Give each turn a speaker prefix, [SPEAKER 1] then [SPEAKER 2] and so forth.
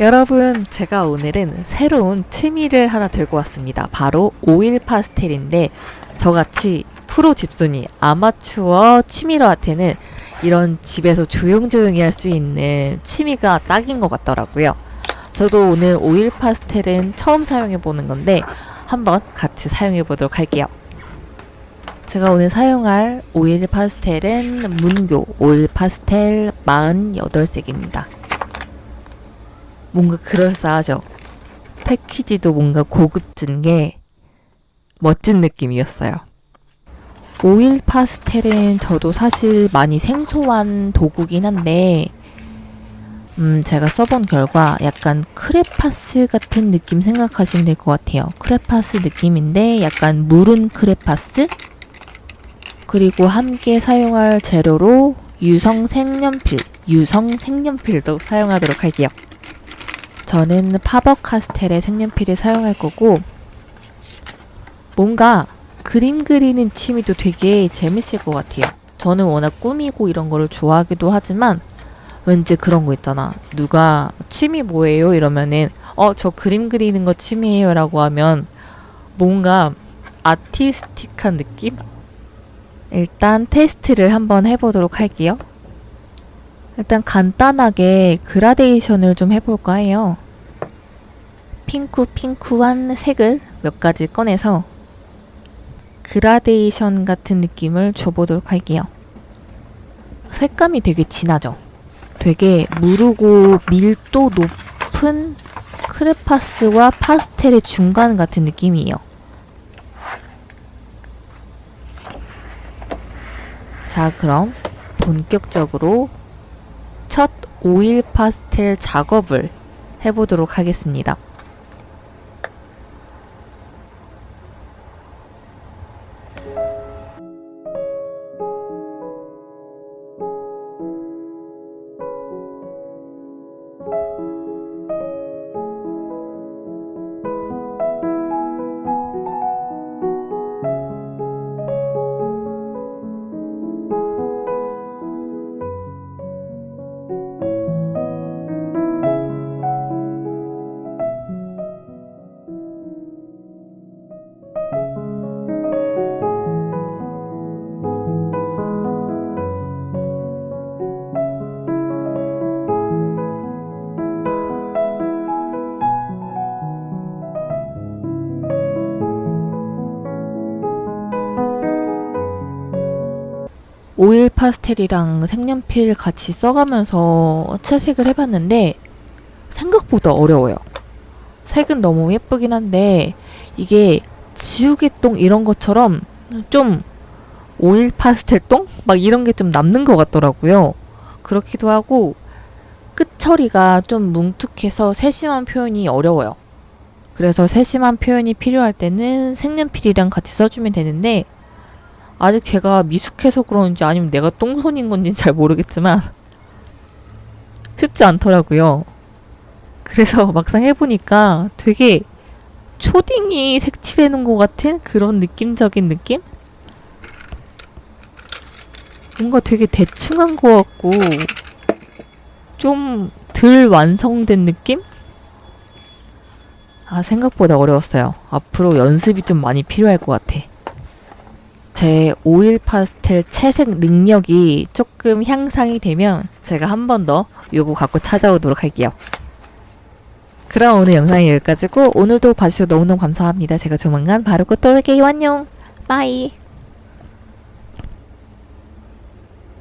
[SPEAKER 1] 여러분 제가 오늘은 새로운 취미를 하나 들고 왔습니다. 바로 오일 파스텔인데 저같이 프로 집순이 아마추어 취미러한테는 이런 집에서 조용조용히 할 수 있는 취미가 딱인 것 같더라고요. 저도 오늘 오일 파스텔은 처음 사용해 보는 건데 한번 같이 사용해 보도록 할게요. 제가 오늘 사용할 오일 파스텔은 문교 오일 파스텔 48색입니다. 뭔가 그럴싸하죠. 패키지도 뭔가 고급진 게 멋진 느낌이었어요. 오일 파스텔은 저도 사실 많이 생소한 도구긴 한데 음, 제가 써본 결과 약간 크레파스 같은 느낌 생각하시면 될 것 같아요. 크레파스 느낌인데 약간 무른 크레파스? 그리고 함께 사용할 재료로 유성 색연필, 유성 색연필도 사용하도록 할게요. 저는 파버 카스텔의 색연필을 사용할 거고 뭔가 그림 그리는 취미도 되게 재밌을 것 같아요. 저는 워낙 꾸미고 이런 거를 좋아하기도 하지만 왠지 그런 거 있잖아. 누가 취미 뭐예요? 이러면은 어, 저 그림 그리는 거 취미예요 라고 하면 뭔가 아티스틱한 느낌? 일단 테스트를 한번 해보도록 할게요. 일단 간단하게 그라데이션을 좀 해볼까 해요. 핑크 핑크한 색을 몇 가지 꺼내서 그라데이션 같은 느낌을 줘보도록 할게요. 색감이 되게 진하죠? 되게 무르고 밀도 높은 크레파스와 파스텔의 중간 같은 느낌이에요. 자, 그럼 본격적으로 첫 오일 파스텔 작업을 해보도록 하겠습니다. 오일 파스텔이랑 색연필 같이 써가면서 채색을 해봤는데 생각보다 어려워요. 색은 너무 예쁘긴 한데 이게 지우개똥 이런 것처럼 좀 오일 파스텔 똥? 막 이런 게 좀 남는 것 같더라고요. 그렇기도 하고 끝 처리가 좀 뭉툭해서 세심한 표현이 어려워요. 그래서 세심한 표현이 필요할 때는 색연필이랑 같이 써주면 되는데 아직 제가 미숙해서 그런지 아니면 내가 똥손인 건지는 잘 모르겠지만 쉽지 않더라고요. 그래서 막상 해보니까 되게 초딩이 색칠해놓은 것 같은 그런 느낌적인 느낌? 뭔가 되게 대충한 것 같고 좀 덜 완성된 느낌? 아 생각보다 어려웠어요. 앞으로 연습이 좀 많이 필요할 것 같아. 제 오일 파스텔 채색 능력이 조금 향상이 되면 제가 한 번 더 요거 갖고 찾아오도록 할게요. 그럼 오늘 영상이 여기까지고 오늘도 봐주셔서 너무너무 감사합니다. 제가 조만간 바로 또 올게요. 안녕. Bye.